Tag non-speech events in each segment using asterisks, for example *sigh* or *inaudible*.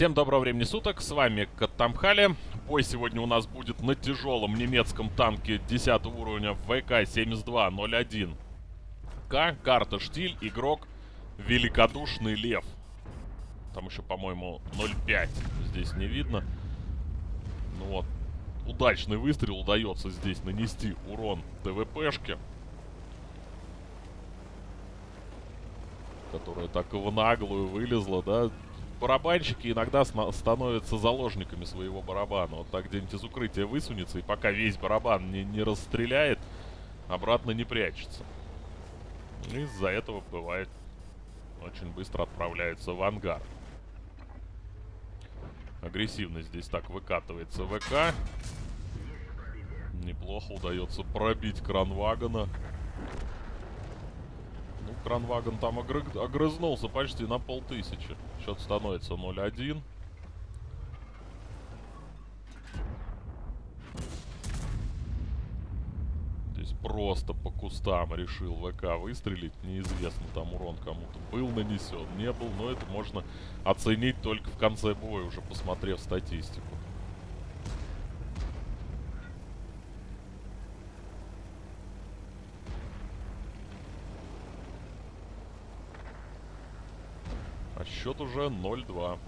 Всем доброго времени суток, с вами Каттамхали. Бой сегодня у нас будет на тяжелом немецком танке 10 уровня ВК-7201. К, карта Штиль, игрок Великодушный Лев. Там еще, по-моему, 0.5 здесь не видно. Ну вот, удачный выстрел удается здесь нанести урон ТВПшке. Которая так в наглую вылезла, да, барабанщики иногда становятся заложниками своего барабана. Вот так где-нибудь из укрытия высунется, и пока весь барабан не, не расстреляет, обратно не прячется. Из-за этого бывает очень быстро отправляются в ангар. Агрессивно здесь так выкатывается ВК. Неплохо удается пробить кран вагона. Кранвагон там огры... огрызнулся почти на полтысячи. Счет становится 0-1. Здесь просто по кустам решил ВК выстрелить. Неизвестно, там урон кому-то был нанесен, не был. Но это можно оценить только в конце боя, уже посмотрев статистику. А счет уже 0-2.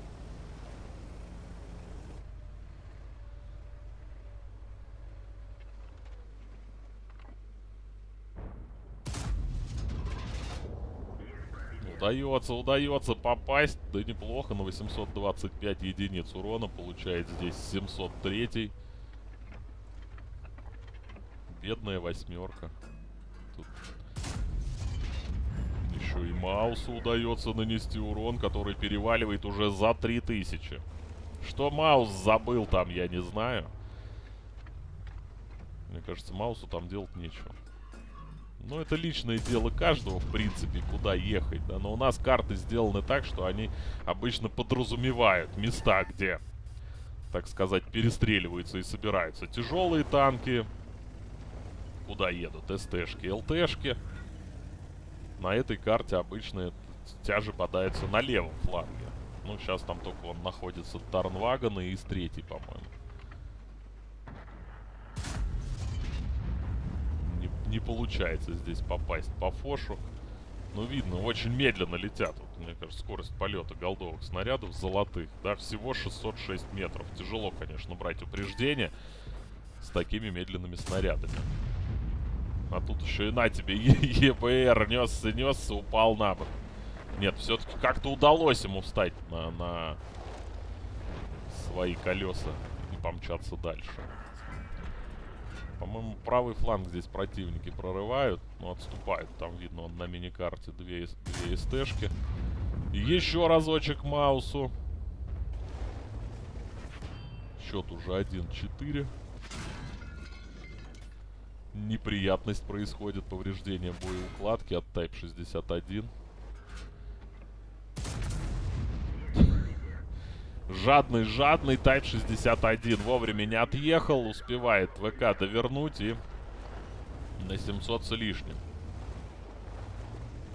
Удается, удается попасть. Да неплохо, на 825 единиц урона. Получает здесь 703. Бедная восьмерка. Еще и Маусу удается нанести урон, который переваливает уже за 3000. Что Маус забыл там, я не знаю. Мне кажется, Маусу там делать нечего. Ну, это личное дело каждого, в принципе, куда ехать, да. Но у нас карты сделаны так, что они обычно подразумевают места, где, так сказать, перестреливаются и собираются тяжелые танки. Куда едут СТшки, ЛТшки. На этой карте обычно тяжи подается на левом фланге. Ну, сейчас там только он находится Тарнваган и из третий, по-моему. Не, не получается здесь попасть по фошу. Ну, видно, очень медленно летят. Вот, мне кажется, скорость полета голдовых снарядов золотых. Да, всего 606 метров. Тяжело, конечно, брать упреждение с такими медленными снарядами. А тут еще и на тебе *laughs* ЕБР несся, несся, упал на бок. Нет, все-таки как-то удалось ему встать на, на свои колеса и помчаться дальше. По-моему, правый фланг здесь противники прорывают, но отступают. Там видно, он на миникарте две, две СТшки. Еще разочек Маусу. Счет уже 1-4 неприятность происходит, повреждение боеукладки от Type 61. Жадный, жадный Type 61 вовремя не отъехал, успевает ВК довернуть и на 700 с лишним.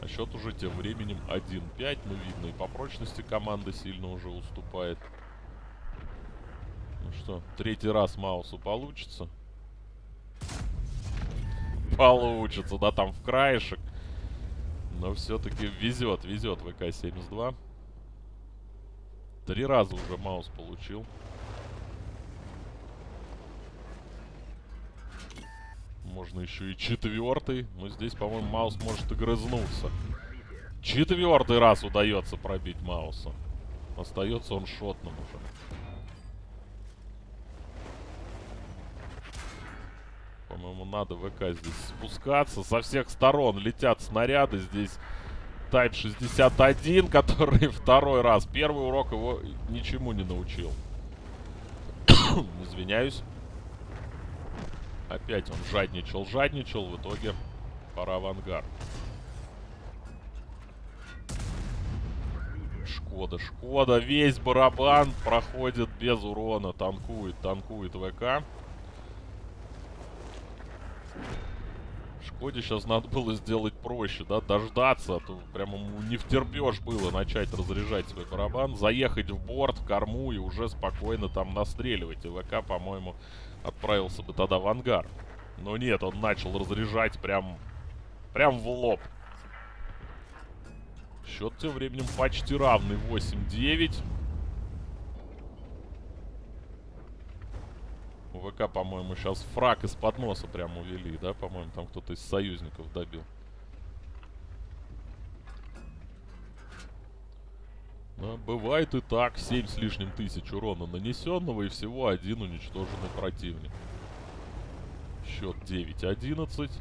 А счет уже тем временем 1-5, ну видно, и по прочности команда сильно уже уступает. Ну что, третий раз Маусу получится получится, да, там в краешек. Но все-таки везет, везет ВК-72. Три раза уже Маус получил. Можно еще и четвертый. Но здесь, по-моему, Маус может и. Четвертый раз удается пробить Мауса. Остается он шотным уже. По-моему, надо ВК здесь спускаться. Со всех сторон летят снаряды. Здесь Тайт 61, *laughs* который второй раз. Первый урок его ничему не научил. *coughs* Извиняюсь. Опять он жадничал, жадничал. В итоге пора в ангар. Шкода, Шкода. Весь барабан проходит без урона. Танкует, танкует ВК. Коде сейчас надо было сделать проще, да, дождаться, а то прямо не втерпешь было начать разряжать свой барабан, заехать в борт, в корму и уже спокойно там настреливать. И ВК, по-моему, отправился бы тогда в ангар. Но нет, он начал разряжать прям, прям в лоб. Счет тем временем почти равный 8-9. ВК, по-моему, сейчас фраг из-под носа прям увели, да? По-моему, там кто-то из союзников добил. Но бывает и так. 7 с лишним тысяч урона нанесенного и всего один уничтоженный противник. Счет 9-11.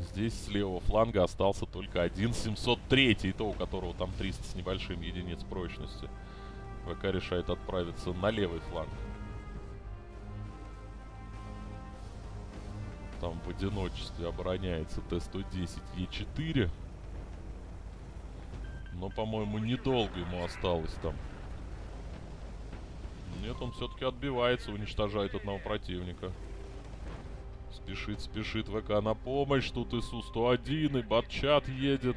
Здесь с левого фланга остался только один 703, и то у которого там 300 с небольшим единиц прочности. ВК решает отправиться на левый фланг. Там в одиночестве обороняется Т-110Е4. Но, по-моему, недолго ему осталось там. Нет, он все-таки отбивается, уничтожает одного противника. Спешит, спешит ВК на помощь. Тут ИСУ-101 и Батчат едет.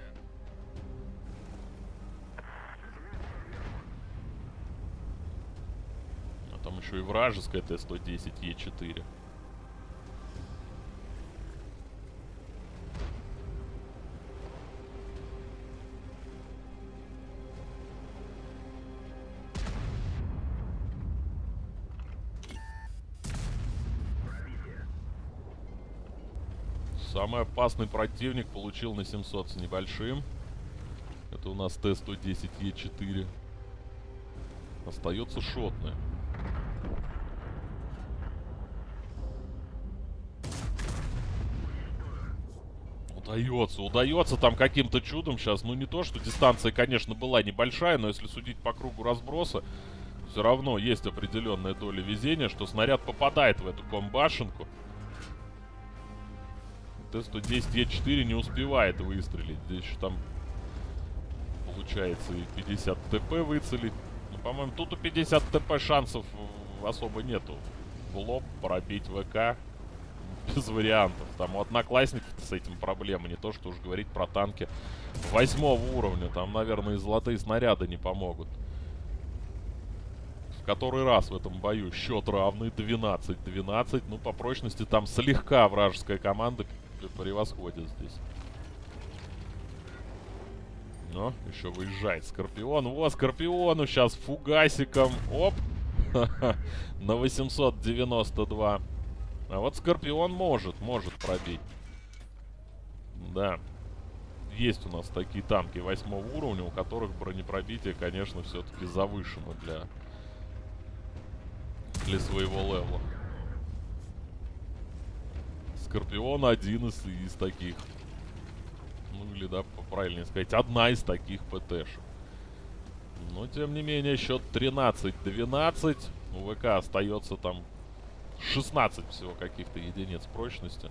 А там еще и вражеская Т-110Е4. Самый опасный противник получил на 700 с небольшим. Это у нас Т-110Е4. Остается шотная. Удается, удается там каким-то чудом сейчас. Ну не то, что дистанция, конечно, была небольшая, но если судить по кругу разброса, все равно есть определенная доля везения, что снаряд попадает в эту комбашенку. Т-110Е4 не успевает выстрелить. Здесь еще там получается и 50 ТП выцелить. Ну, по-моему, тут у 50 ТП шансов особо нету. В лоб пробить ВК *laughs* без вариантов. Там у одноклассников с этим проблема. Не то, что уж говорить про танки восьмого уровня. Там, наверное, и золотые снаряды не помогут. В который раз в этом бою счет равный 12-12. Ну, по прочности там слегка вражеская команда превосходит здесь. Но еще выезжает Скорпион. Во, Скорпиону сейчас фугасиком. Оп. *laughs* На 892. А вот Скорпион может, может пробить. Да. Есть у нас такие танки восьмого уровня, у которых бронепробитие, конечно, все-таки завышено для, для своего левела. Скорпион один из, из таких. Ну, или, да, правильнее сказать, одна из таких ПТшек. Но, тем не менее, счет 13-12. У ВК остается там 16 всего каких-то единиц прочности.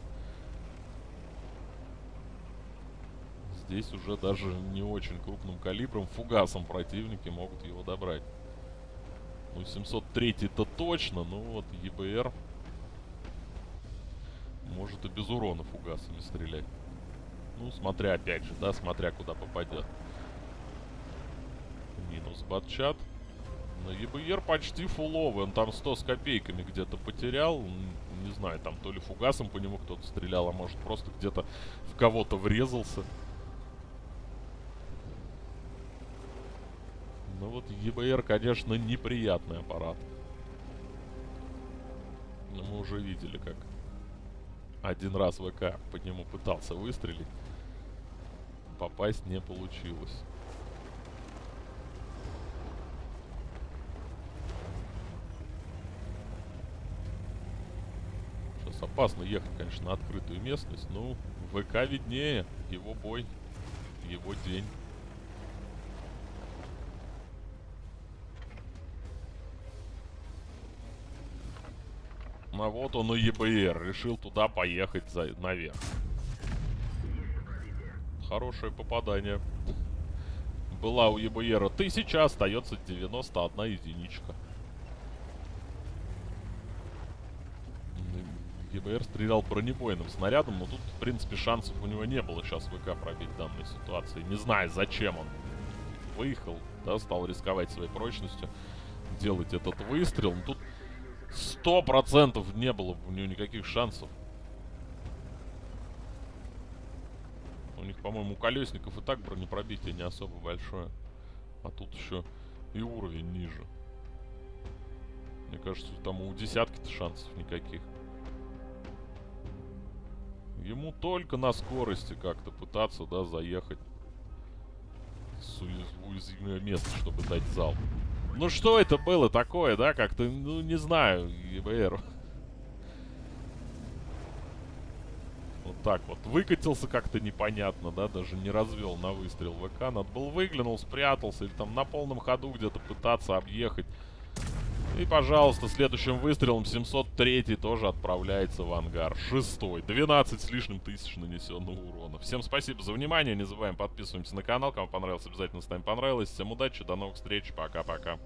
Здесь уже даже не очень крупным калибром, фугасом противники могут его добрать. Ну, 703-то точно, ну вот ЕБР может и без урона фугасами стрелять. Ну, смотря опять же, да, смотря куда попадет. Минус батчат. На ЕБР почти фуловый. Он там 100 с копейками где-то потерял. Не знаю, там то ли фугасом по нему кто-то стрелял, а может просто где-то в кого-то врезался. Ну вот ЕБР, конечно, неприятный аппарат. Но мы уже видели, как один раз ВК по нему пытался выстрелить. Попасть не получилось. Сейчас опасно ехать, конечно, на открытую местность. Ну, ВК виднее. Его бой. Его день. А вот он и ЕБР. Решил туда поехать за, наверх. Хорошее попадание. была у ЕБР 1000, остается 91 единичка. ЕБР стрелял бронебойным снарядом, но тут, в принципе, шансов у него не было сейчас ВК пробить в данной ситуации. Не знаю, зачем он выехал, да, стал рисковать своей прочностью, делать этот выстрел. Но тут сто процентов не было у него никаких шансов. У них, по-моему, у колесников и так бронепробитие не особо большое. А тут еще и уровень ниже. Мне кажется, там у десятки-то шансов никаких. Ему только на скорости как-то пытаться, да, заехать с уязвимое место, чтобы дать зал. Ну что это было такое, да, как-то, ну не знаю, ЕБР. Вот так вот. Выкатился как-то непонятно, да, даже не развел на выстрел ВК. Надо был выглянул, спрятался или там на полном ходу где-то пытаться объехать. И, пожалуйста, следующим выстрелом 703 тоже отправляется в ангар. Шестой. 12 с лишним тысяч нанесенного урона. Всем спасибо за внимание. Не забываем подписываемся на канал. Кому понравилось, обязательно ставим понравилось. Всем удачи, до новых встреч. Пока-пока.